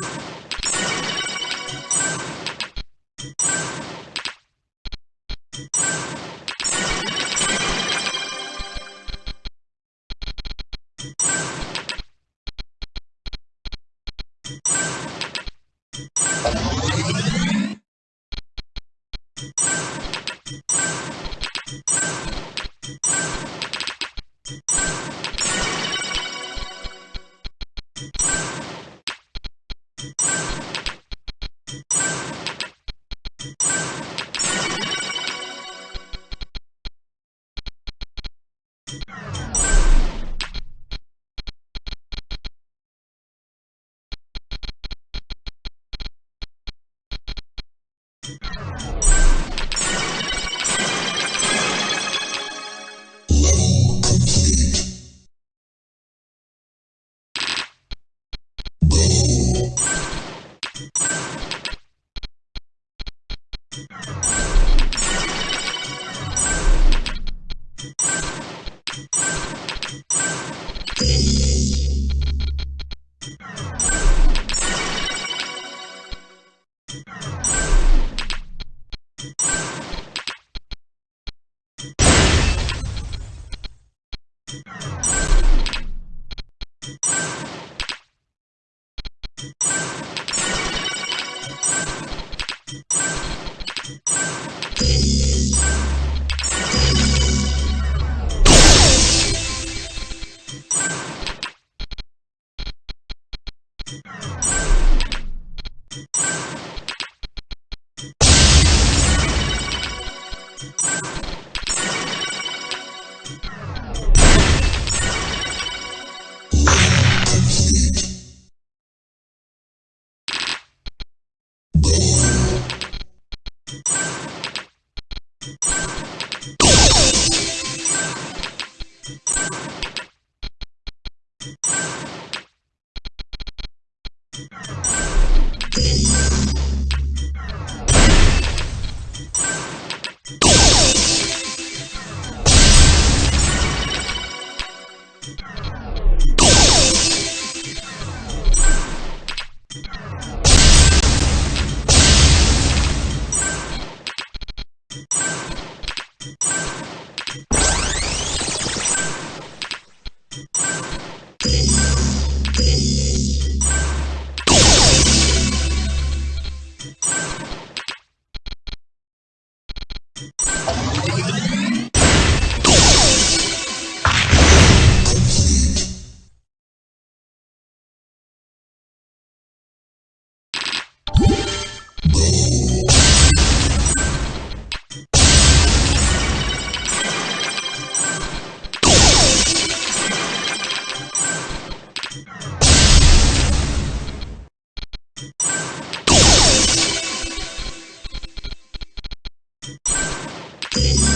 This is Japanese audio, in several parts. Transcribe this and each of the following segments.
you Thank Peace.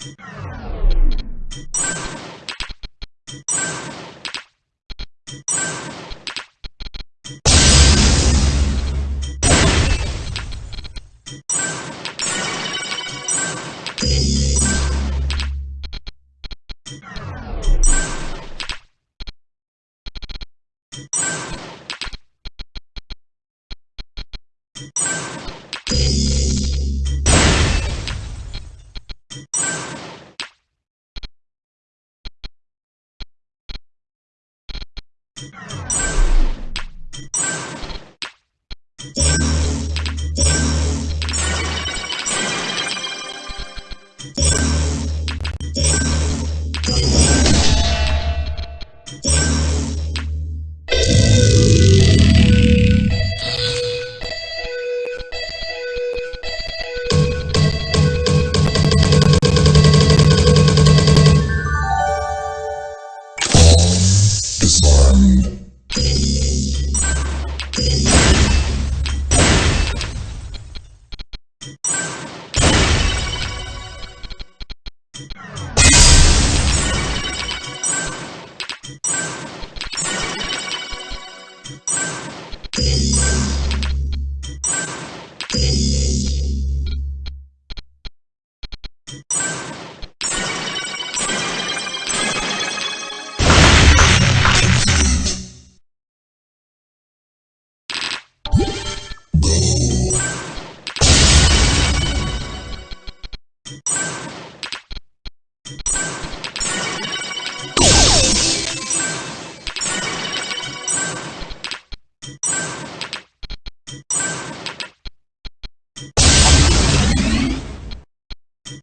Thank you you.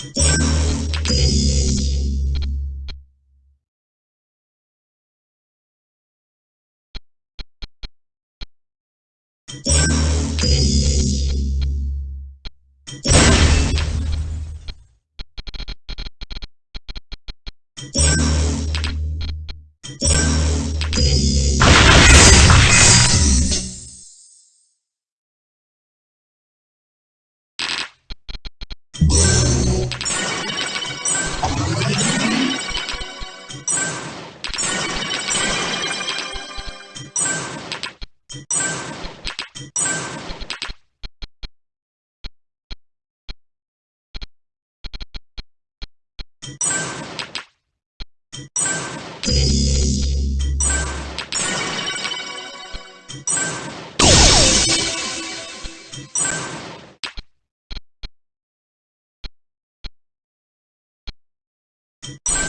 Thank you. you